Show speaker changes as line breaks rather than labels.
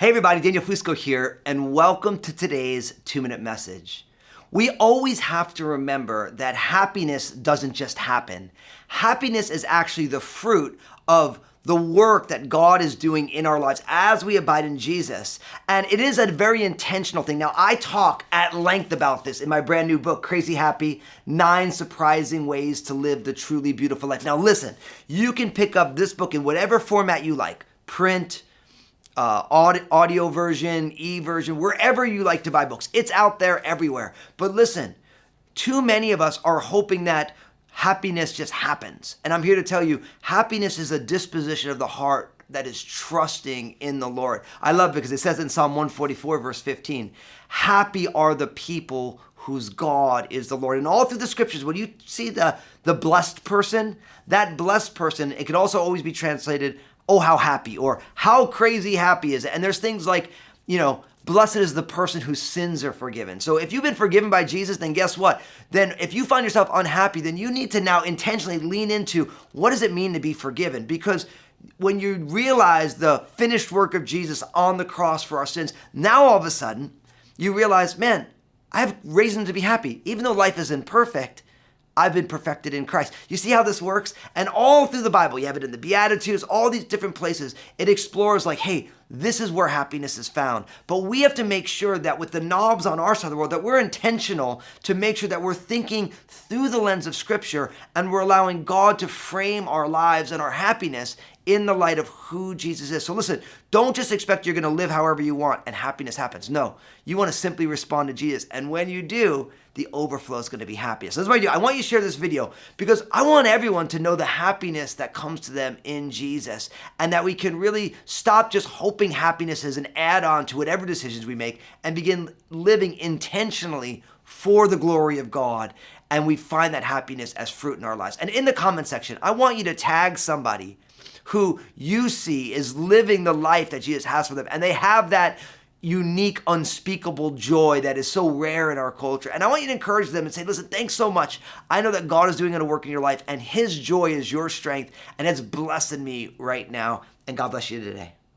Hey everybody, Daniel Fusco here, and welcome to today's two minute message. We always have to remember that happiness doesn't just happen. Happiness is actually the fruit of the work that God is doing in our lives as we abide in Jesus. And it is a very intentional thing. Now, I talk at length about this in my brand new book, Crazy Happy Nine Surprising Ways to Live the Truly Beautiful Life. Now, listen, you can pick up this book in whatever format you like print, uh, audio version, e version, wherever you like to buy books. It's out there everywhere. But listen, too many of us are hoping that happiness just happens. And I'm here to tell you, happiness is a disposition of the heart that is trusting in the Lord. I love it because it says in Psalm 144, verse 15, happy are the people whose God is the Lord. And all through the scriptures, when you see the, the blessed person, that blessed person, it could also always be translated oh, how happy, or how crazy happy is it? And there's things like, you know, blessed is the person whose sins are forgiven. So if you've been forgiven by Jesus, then guess what? Then if you find yourself unhappy, then you need to now intentionally lean into what does it mean to be forgiven? Because when you realize the finished work of Jesus on the cross for our sins, now all of a sudden you realize, man, I have reason to be happy. Even though life is imperfect, I've been perfected in Christ. You see how this works? And all through the Bible, you have it in the Beatitudes, all these different places. It explores like, hey, this is where happiness is found. But we have to make sure that with the knobs on our side of the world, that we're intentional to make sure that we're thinking through the lens of Scripture and we're allowing God to frame our lives and our happiness in the light of who Jesus is. So listen, don't just expect you're going to live however you want and happiness happens. No, you want to simply respond to Jesus. And when you do, the overflow is going to be happiness. So that's what I do. I want you to share this video because I want everyone to know the happiness that comes to them in Jesus and that we can really stop just hoping happiness is an add-on to whatever decisions we make and begin living intentionally for the glory of God and we find that happiness as fruit in our lives. And in the comment section, I want you to tag somebody who you see is living the life that Jesus has for them. And they have that unique, unspeakable joy that is so rare in our culture. And I want you to encourage them and say, listen, thanks so much. I know that God is doing a work in your life and his joy is your strength and it's blessing me right now. And God bless you today.